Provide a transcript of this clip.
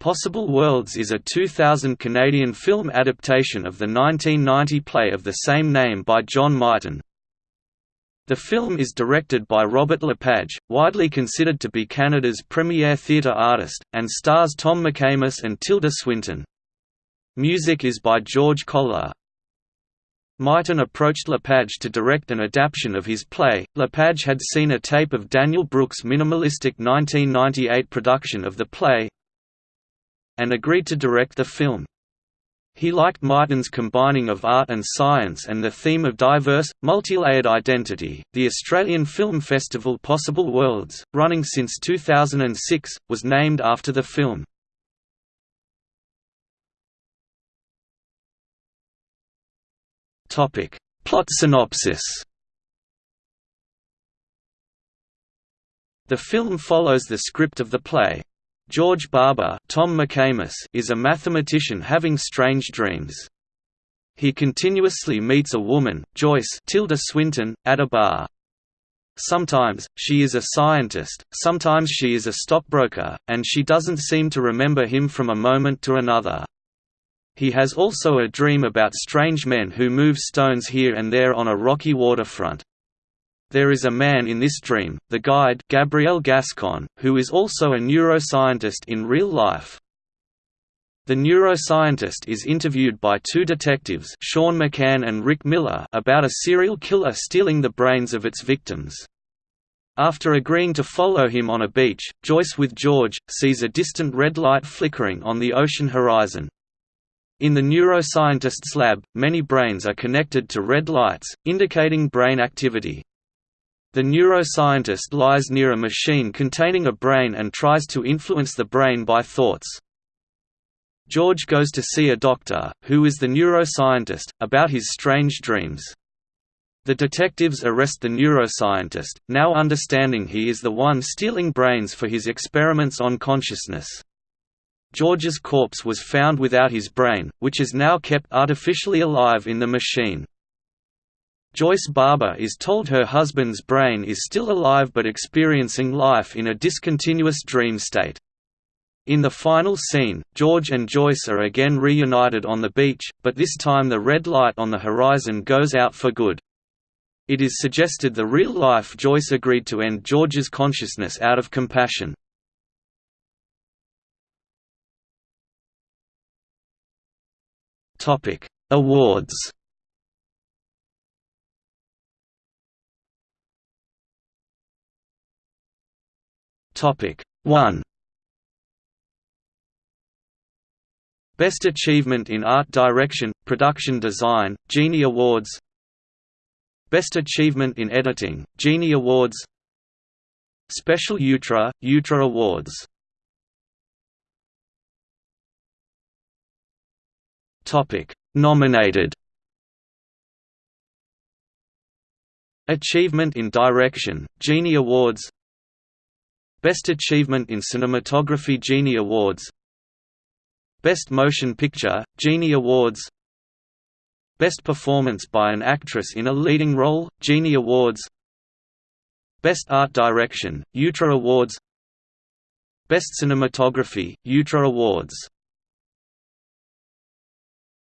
Possible Worlds is a 2000 Canadian film adaptation of the 1990 play of the same name by John Mighton. The film is directed by Robert Lepage, widely considered to be Canada's premier theatre artist, and stars Tom McCamus and Tilda Swinton. Music is by George Kollar. Mighton approached Lepage to direct an adaptation of his play. Lepage had seen a tape of Daniel Brooks' minimalistic 1998 production of the play and agreed to direct the film. He liked Mighton's combining of art and science and the theme of diverse, multi-layered identity. The Australian Film Festival Possible Worlds, running since 2006, was named after the film. Topic: Plot synopsis. The film follows the script of the play, George Barber Tom McCamus is a mathematician having strange dreams. He continuously meets a woman, Joyce Tilda Swinton, at a bar. Sometimes, she is a scientist, sometimes she is a stockbroker, and she doesn't seem to remember him from a moment to another. He has also a dream about strange men who move stones here and there on a rocky waterfront. There is a man in this dream, the guide Gabriel Gascon, who is also a neuroscientist in real life. The neuroscientist is interviewed by two detectives Sean McCann and Rick Miller about a serial killer stealing the brains of its victims. After agreeing to follow him on a beach, Joyce with George, sees a distant red light flickering on the ocean horizon. In the neuroscientist's lab, many brains are connected to red lights, indicating brain activity. The neuroscientist lies near a machine containing a brain and tries to influence the brain by thoughts. George goes to see a doctor, who is the neuroscientist, about his strange dreams. The detectives arrest the neuroscientist, now understanding he is the one stealing brains for his experiments on consciousness. George's corpse was found without his brain, which is now kept artificially alive in the machine. Joyce Barber is told her husband's brain is still alive but experiencing life in a discontinuous dream state. In the final scene, George and Joyce are again reunited on the beach, but this time the red light on the horizon goes out for good. It is suggested the real-life Joyce agreed to end George's consciousness out of compassion. Awards Topic 1 Best Achievement in Art Direction, Production Design, Genie Awards. Best Achievement in Editing, Genie Awards. Special Jutra, Jutra Awards. Nominated. Achievement in Direction, Genie Awards Best Achievement in Cinematography Genie Awards. Best Motion Picture, Genie Awards. Best Performance by an Actress in a Leading Role, Genie Awards. Best Art Direction, Jutra Awards. Best Cinematography, Jutra Awards